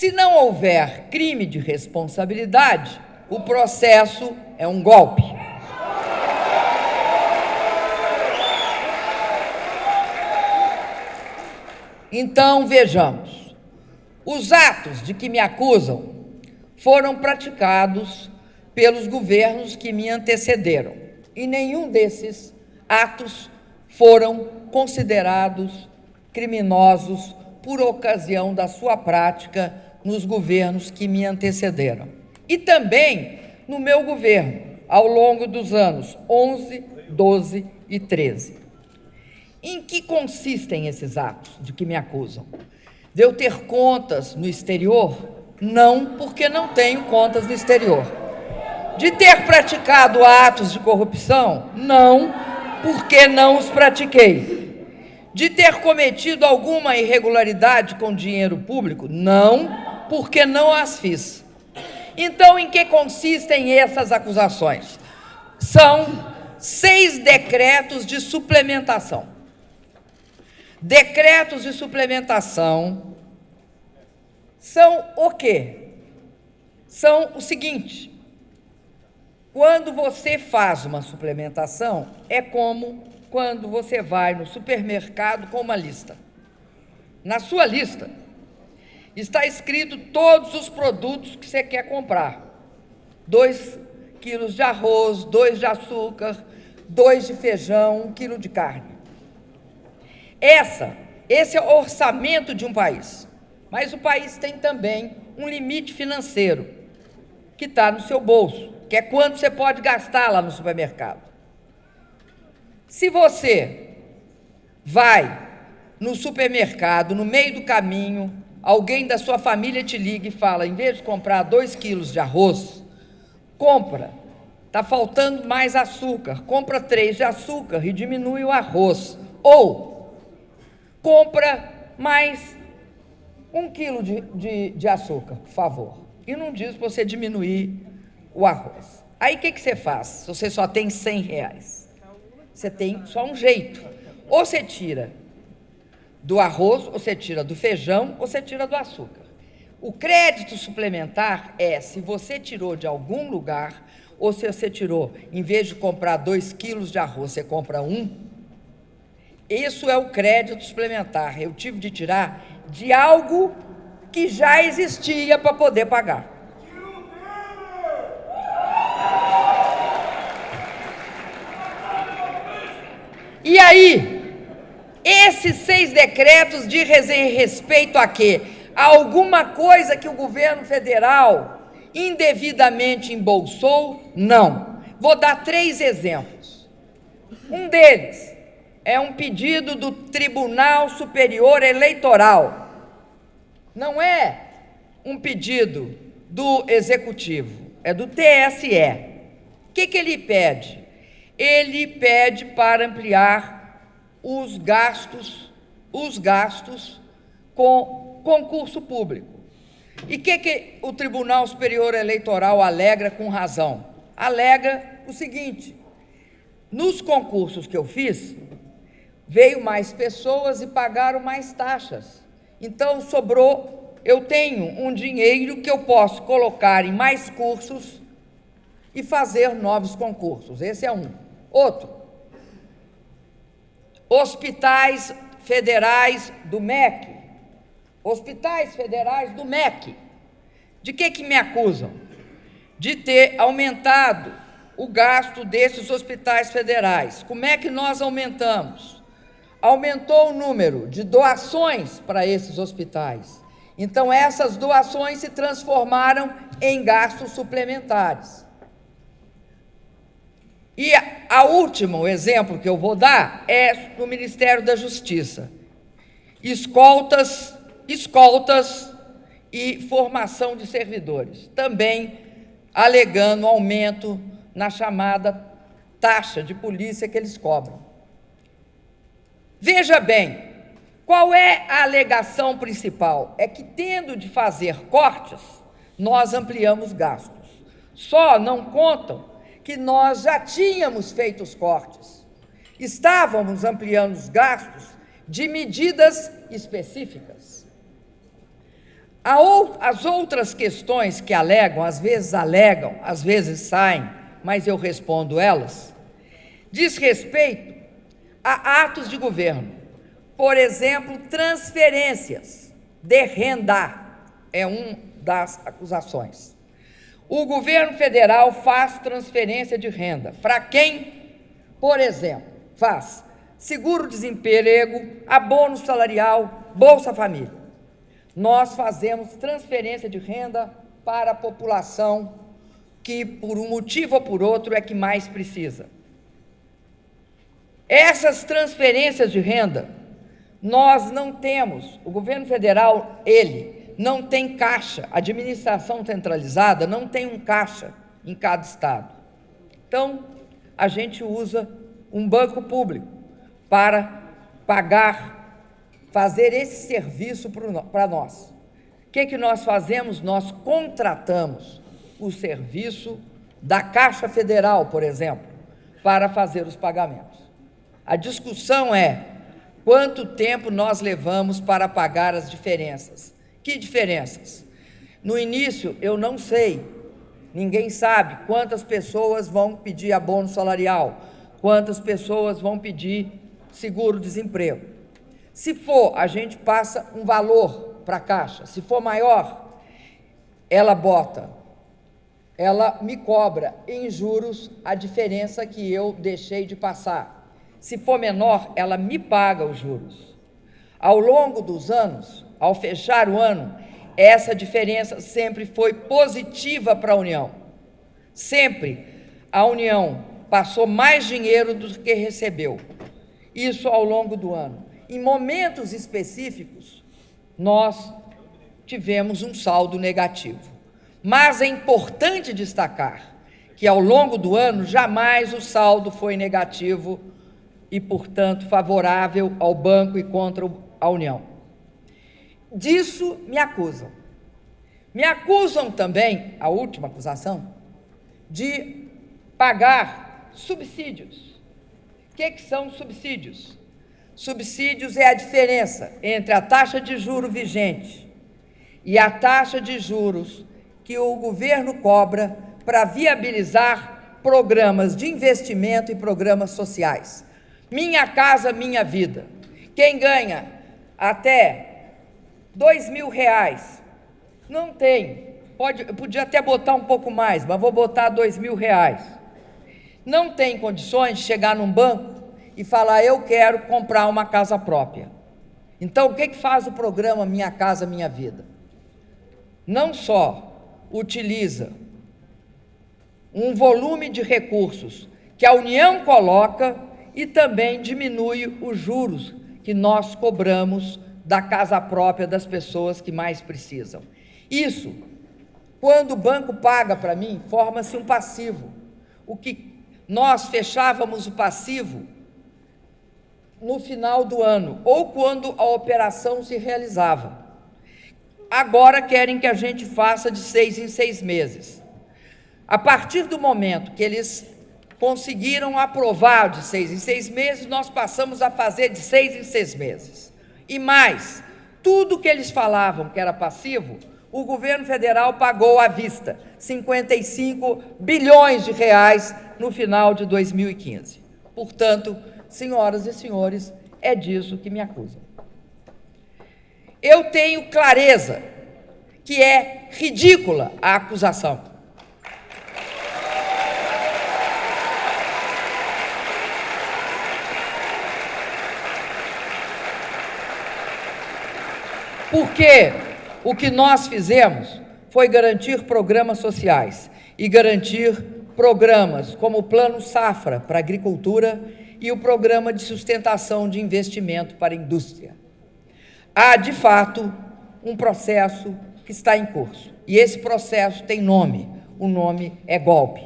Se não houver crime de responsabilidade, o processo é um golpe. Então, vejamos. Os atos de que me acusam foram praticados pelos governos que me antecederam. E nenhum desses atos foram considerados criminosos por ocasião da sua prática nos governos que me antecederam. E também no meu governo, ao longo dos anos 11, 12 e 13. Em que consistem esses atos de que me acusam? De eu ter contas no exterior? Não, porque não tenho contas no exterior. De ter praticado atos de corrupção? Não, porque não os pratiquei. De ter cometido alguma irregularidade com dinheiro público? Não, porque não as fiz. Então, em que consistem essas acusações? São seis decretos de suplementação. Decretos de suplementação são o quê? São o seguinte: quando você faz uma suplementação, é como quando você vai no supermercado com uma lista. Na sua lista está escrito todos os produtos que você quer comprar. Dois quilos de arroz, dois de açúcar, dois de feijão, um quilo de carne. Essa, esse é o orçamento de um país. Mas o país tem também um limite financeiro que está no seu bolso, que é quanto você pode gastar lá no supermercado. Se você vai no supermercado, no meio do caminho, alguém da sua família te liga e fala, em vez de comprar dois quilos de arroz, compra, está faltando mais açúcar, compra três de açúcar e diminui o arroz. Ou compra mais um quilo de, de, de açúcar, por favor. E não diz para você diminuir o arroz. Aí o que, que você faz? Se você só tem 100 reais, você tem só um jeito. Ou você tira do arroz, ou você tira do feijão, ou você tira do açúcar. O crédito suplementar é se você tirou de algum lugar, ou se você tirou, em vez de comprar dois quilos de arroz, você compra um. Isso é o crédito suplementar. Eu tive de tirar de algo que já existia para poder pagar. E aí, esses seis decretos dizem respeito a quê? A alguma coisa que o governo federal indevidamente embolsou? Não. Vou dar três exemplos. Um deles é um pedido do Tribunal Superior Eleitoral. Não é um pedido do Executivo, é do TSE. O que, que ele pede? ele pede para ampliar os gastos, os gastos com concurso público. E o que, que o Tribunal Superior Eleitoral alega com razão? Alega o seguinte: nos concursos que eu fiz, veio mais pessoas e pagaram mais taxas. Então sobrou, eu tenho um dinheiro que eu posso colocar em mais cursos e fazer novos concursos. Esse é um. Outro, hospitais federais do MEC. Hospitais federais do MEC. De que, que me acusam? De ter aumentado o gasto desses hospitais federais. Como é que nós aumentamos? Aumentou o número de doações para esses hospitais. Então, essas doações se transformaram em gastos suplementares. E a último exemplo que eu vou dar é no Ministério da Justiça. Escoltas, escoltas e formação de servidores, também alegando aumento na chamada taxa de polícia que eles cobram. Veja bem, qual é a alegação principal? É que, tendo de fazer cortes, nós ampliamos gastos. Só não contam que nós já tínhamos feito os cortes. Estávamos ampliando os gastos de medidas específicas. As outras questões que alegam, às vezes alegam, às vezes saem, mas eu respondo elas, diz respeito a atos de governo. Por exemplo, transferências de renda é uma das acusações. O governo federal faz transferência de renda. Para quem, por exemplo, faz seguro-desemprego, abono salarial, Bolsa Família. Nós fazemos transferência de renda para a população que, por um motivo ou por outro, é que mais precisa. Essas transferências de renda, nós não temos, o governo federal, ele, não tem caixa, a administração centralizada não tem um caixa em cada estado. Então, a gente usa um banco público para pagar, fazer esse serviço para nós. O que, que nós fazemos? Nós contratamos o serviço da Caixa Federal, por exemplo, para fazer os pagamentos. A discussão é quanto tempo nós levamos para pagar as diferenças. Que diferenças? No início, eu não sei, ninguém sabe quantas pessoas vão pedir abono salarial, quantas pessoas vão pedir seguro-desemprego. Se for, a gente passa um valor para a Caixa. Se for maior, ela bota, ela me cobra em juros a diferença que eu deixei de passar. Se for menor, ela me paga os juros. Ao longo dos anos, ao fechar o ano, essa diferença sempre foi positiva para a União. Sempre a União passou mais dinheiro do que recebeu. Isso ao longo do ano. Em momentos específicos, nós tivemos um saldo negativo. Mas é importante destacar que ao longo do ano jamais o saldo foi negativo e, portanto, favorável ao banco e contra a União. Disso me acusam. Me acusam também, a última acusação, de pagar subsídios. O que, que são subsídios? Subsídios é a diferença entre a taxa de juro vigente e a taxa de juros que o governo cobra para viabilizar programas de investimento e programas sociais. Minha Casa Minha Vida. Quem ganha até dois mil reais, não tem, pode, podia até botar um pouco mais, mas vou botar dois mil reais. Não tem condições de chegar num banco e falar, eu quero comprar uma casa própria. Então, o que, que faz o programa Minha Casa Minha Vida? Não só utiliza um volume de recursos que a União coloca e também diminui os juros que nós cobramos da casa própria das pessoas que mais precisam. Isso, quando o banco paga para mim, forma-se um passivo. O que nós fechávamos o passivo no final do ano ou quando a operação se realizava. Agora querem que a gente faça de seis em seis meses. A partir do momento que eles conseguiram aprovar de seis em seis meses, nós passamos a fazer de seis em seis meses. E mais, tudo que eles falavam que era passivo, o governo federal pagou à vista 55 bilhões de reais no final de 2015. Portanto, senhoras e senhores, é disso que me acusam. Eu tenho clareza que é ridícula a acusação. Porque o que nós fizemos foi garantir programas sociais e garantir programas como o Plano Safra para a agricultura e o Programa de Sustentação de Investimento para a Indústria. Há, de fato, um processo que está em curso. E esse processo tem nome. O nome é golpe.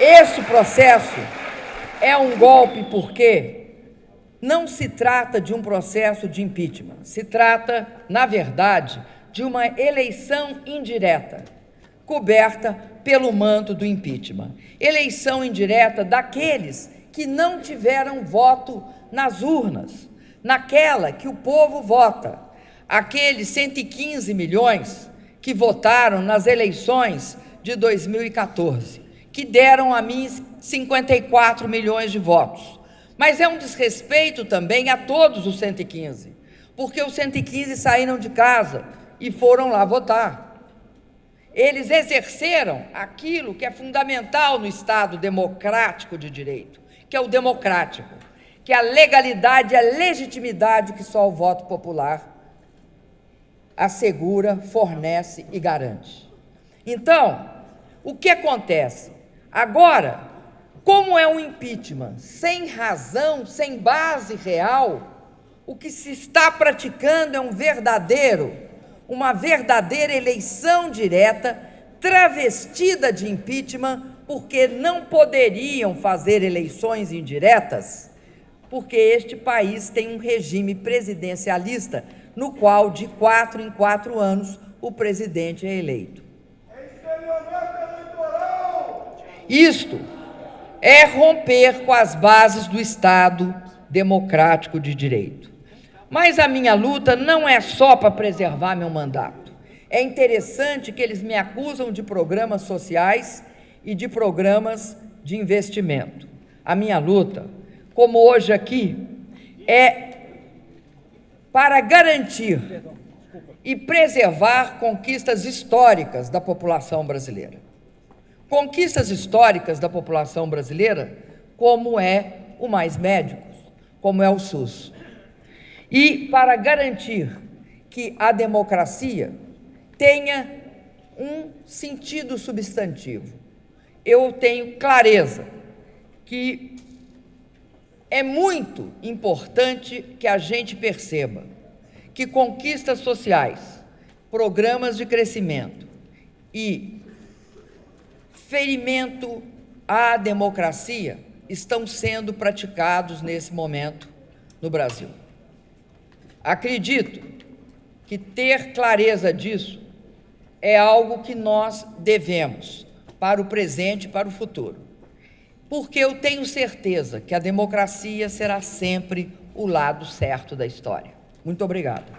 Esse processo é um golpe porque não se trata de um processo de impeachment, se trata, na verdade, de uma eleição indireta, coberta pelo manto do impeachment. Eleição indireta daqueles que não tiveram voto nas urnas, naquela que o povo vota, aqueles 115 milhões que votaram nas eleições de 2014, que deram a mim 54 milhões de votos. Mas é um desrespeito também a todos os 115, porque os 115 saíram de casa e foram lá votar. Eles exerceram aquilo que é fundamental no Estado democrático de direito, que é o democrático, que é a legalidade e a legitimidade que só o voto popular assegura, fornece e garante. Então, o que acontece? Agora, como é um impeachment? Sem razão, sem base real, o que se está praticando é um verdadeiro uma verdadeira eleição direta, travestida de impeachment, porque não poderiam fazer eleições indiretas, porque este país tem um regime presidencialista, no qual, de quatro em quatro anos, o presidente é eleito. Isto é romper com as bases do Estado democrático de direito. Mas a minha luta não é só para preservar meu mandato. É interessante que eles me acusam de programas sociais e de programas de investimento. A minha luta, como hoje aqui, é para garantir e preservar conquistas históricas da população brasileira. Conquistas históricas da população brasileira, como é o Mais Médicos, como é o SUS. E para garantir que a democracia tenha um sentido substantivo, eu tenho clareza que é muito importante que a gente perceba que conquistas sociais, programas de crescimento e ferimento à democracia estão sendo praticados nesse momento no Brasil. Acredito que ter clareza disso é algo que nós devemos para o presente e para o futuro. Porque eu tenho certeza que a democracia será sempre o lado certo da história. Muito obrigado.